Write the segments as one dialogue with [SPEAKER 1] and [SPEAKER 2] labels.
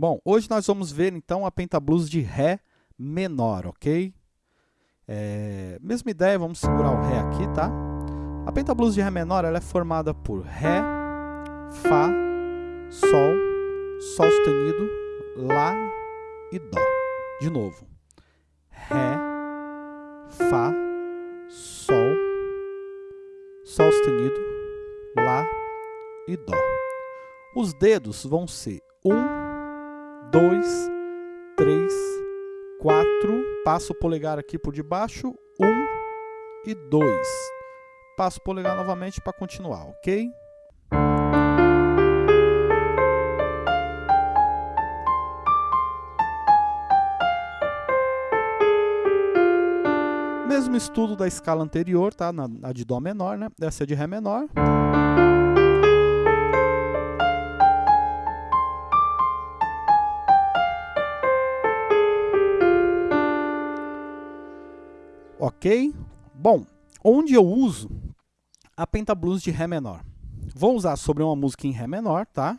[SPEAKER 1] Bom, hoje nós vamos ver então a pentablues de Ré menor, ok? É, mesma ideia, vamos segurar o Ré aqui, tá? A pentablues de Ré menor ela é formada por Ré, Fá, Sol, Sol sustenido, Lá e Dó. De novo. Ré, Fá, Sol, Sol sustenido, Lá e Dó. Os dedos vão ser 1, 2, 3, 4, passo o polegar aqui por debaixo, 1 e 2. Passo o polegar novamente para continuar, ok? Mesmo estudo da escala anterior, tá? Na, na de Dó menor, né? Essa é de Ré menor. Ok? Bom, onde eu uso a pentablues de Ré menor? Vou usar sobre uma música em Ré menor, tá?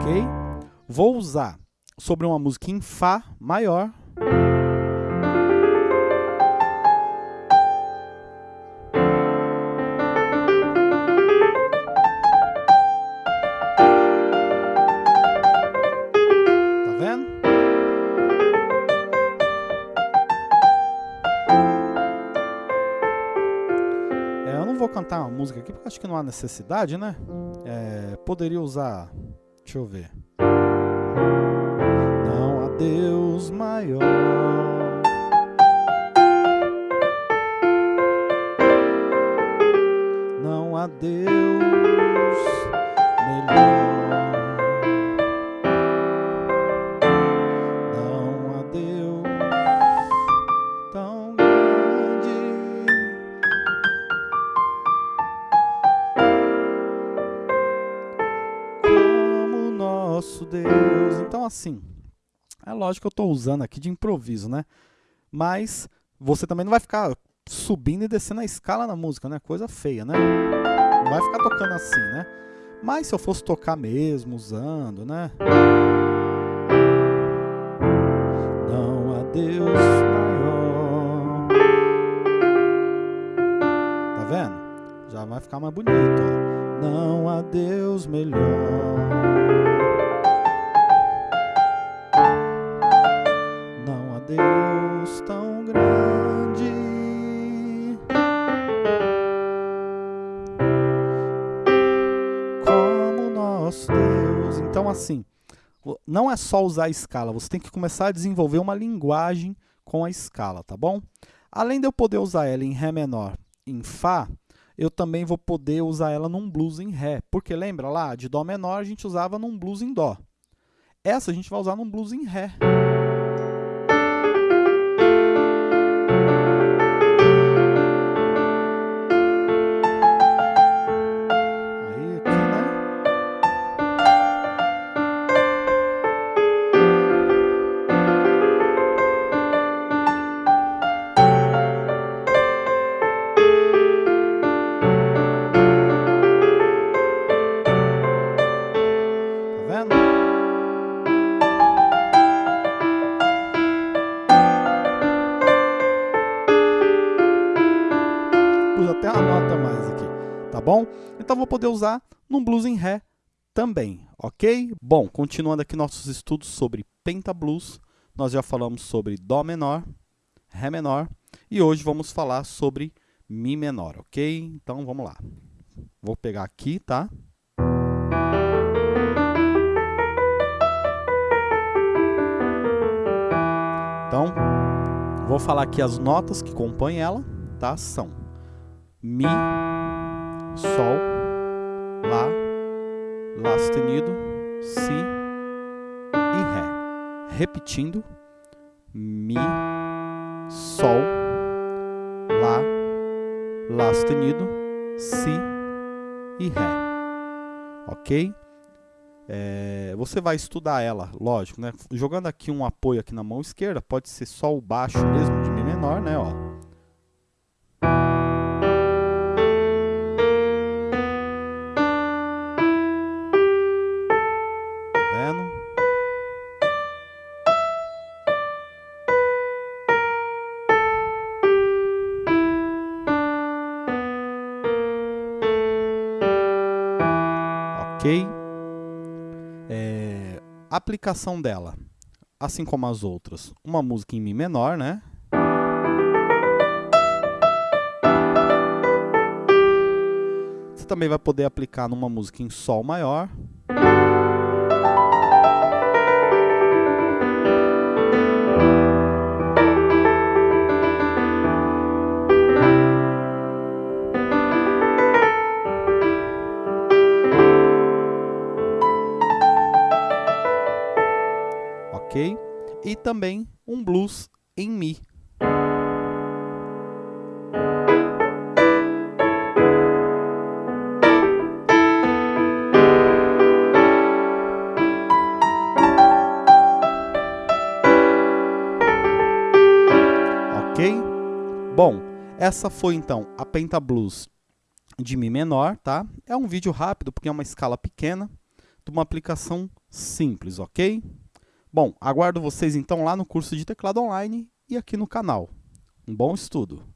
[SPEAKER 1] Ok? Vou usar sobre uma música em Fá maior. Tá? É, cantar uma música aqui porque acho que não há necessidade, né? É, poderia usar. Deixa eu ver. Deus maior. Não há Deus melhor. Não há Deus tão grande. como nosso Deus. Então, assim, é lógico que eu estou usando aqui de improviso, né? Mas você também não vai ficar subindo e descendo a escala na música, né? Coisa feia, né? Não vai ficar tocando assim, né? Mas se eu fosse tocar mesmo, usando, né? Não há Deus maior. Tá vendo? Já vai ficar mais bonito, ó. Não há Deus melhor. Assim, o- não é só usar a escala, você tem que começar a desenvolver uma linguagem com a escala, tá bom? Além de eu poder usar ela em Ré menor em Fá, eu também vou poder usar ela num blues em Ré. Porque lembra lá, de Dó menor a gente usava num blues em Dó. Essa a gente vai usar num blues em Ré. Pus até uma nota a mais aqui, tá bom? Então vou poder usar num blues em Ré também, ok? Bom, continuando aqui nossos estudos sobre pentablues, nós já falamos sobre Dó menor, Ré menor e hoje vamos falar sobre Mi menor, ok? Então vamos lá. Vou pegar aqui, tá? Então, vou falar aqui as notas que compõem ela, tá? São Mi, Sol, Lá, Lá sustenido, Si e Ré. Repetindo, Mi, Sol, Lá, Lá sustenido, Si e Ré. Ok? É, você vai estudar ela, lógico, né? Jogando aqui um apoio aqui na mão esquerda, pode ser só o baixo mesmo de Mi menor, né? Ó. É, aplicação dela, assim como as outras, uma música em Mi menor, né? Você também vai poder aplicar numa música em Sol maior. E também um blues em Mi. Ok? Bom, essa foi então a Penta Blues de Mi menor, tá? É um vídeo rápido porque é uma escala pequena, de uma aplicação simples, ok? Bom, aguardo vocês então lá no curso de teclado online e aqui no canal. Um bom estudo!